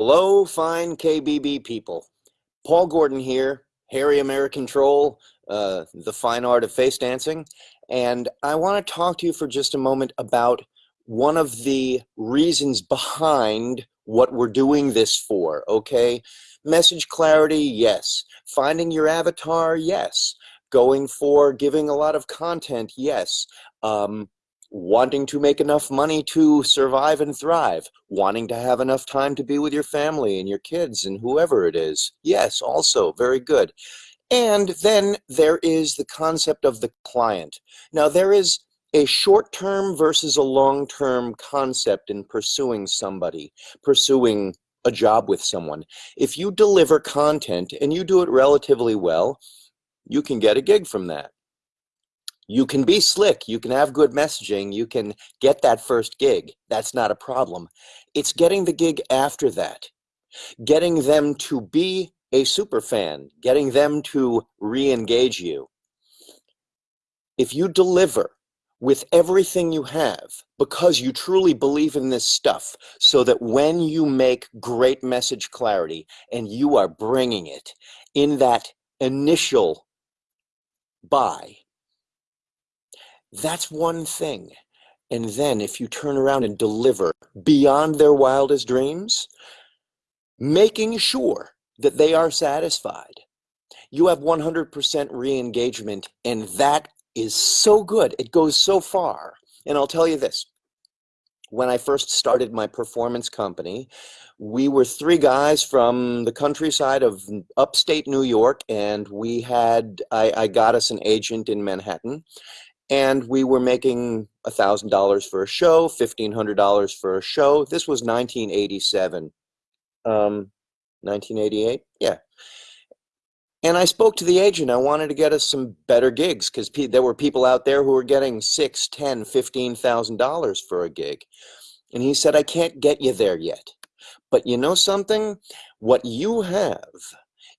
Hello, fine KBB people. Paul Gordon here, Hairy American Troll, uh, the fine art of face dancing. And I want to talk to you for just a moment about one of the reasons behind what we're doing this for, okay? Message clarity, yes. Finding your avatar, yes. Going for giving a lot of content, yes. Um, wanting to make enough money to survive and thrive, wanting to have enough time to be with your family and your kids and whoever it is. Yes, also very good. And then there is the concept of the client. Now there is a short-term versus a long-term concept in pursuing somebody, pursuing a job with someone. If you deliver content and you do it relatively well, you can get a gig from that you can be slick, you can have good messaging, you can get that first gig. That's not a problem. It's getting the gig after that, getting them to be a super fan, getting them to re-engage you. If you deliver with everything you have because you truly believe in this stuff so that when you make great message clarity and you are bringing it in that initial buy that's one thing. And then if you turn around and deliver beyond their wildest dreams, making sure that they are satisfied, you have 100% re-engagement and that is so good. It goes so far. And I'll tell you this, when I first started my performance company, we were three guys from the countryside of upstate New York, and we had, I, I got us an agent in Manhattan, and we were making a thousand dollars for a show, fifteen hundred dollars for a show. This was 1987, um, 1988, yeah. And I spoke to the agent. I wanted to get us some better gigs because there were people out there who were getting six, ten, fifteen thousand dollars for a gig, and he said, "I can't get you there yet, but you know something? What you have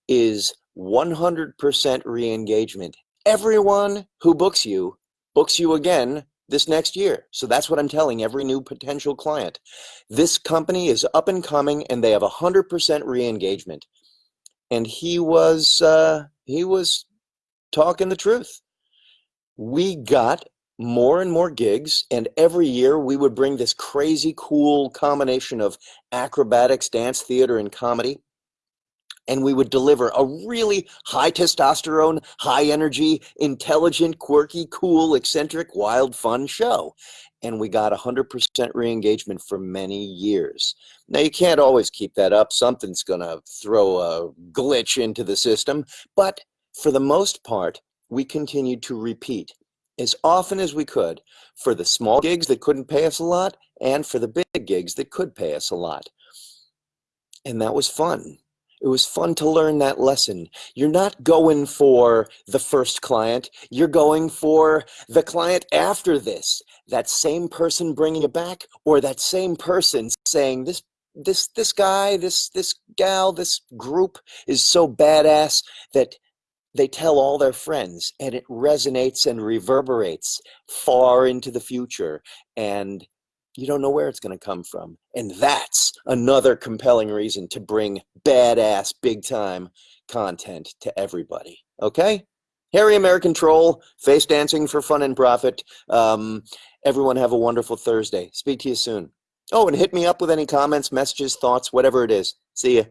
is 100% re-engagement. Everyone who books you books you again this next year. So that's what I'm telling every new potential client. This company is up and coming and they have 100% re-engagement. And he was, uh, he was talking the truth. We got more and more gigs and every year we would bring this crazy cool combination of acrobatics, dance, theater, and comedy and we would deliver a really high testosterone, high energy, intelligent, quirky, cool, eccentric, wild, fun show. And we got 100% re-engagement for many years. Now, you can't always keep that up. Something's going to throw a glitch into the system. But for the most part, we continued to repeat as often as we could for the small gigs that couldn't pay us a lot and for the big gigs that could pay us a lot. And that was fun. It was fun to learn that lesson. You're not going for the first client. You're going for the client after this. That same person bringing it back or that same person saying this this this guy, this this gal, this group is so badass that they tell all their friends and it resonates and reverberates far into the future and you don't know where it's going to come from. And that's another compelling reason to bring badass, big time content to everybody. Okay? Hairy American Troll, face dancing for fun and profit. Um, everyone have a wonderful Thursday. Speak to you soon. Oh, and hit me up with any comments, messages, thoughts, whatever it is. See ya.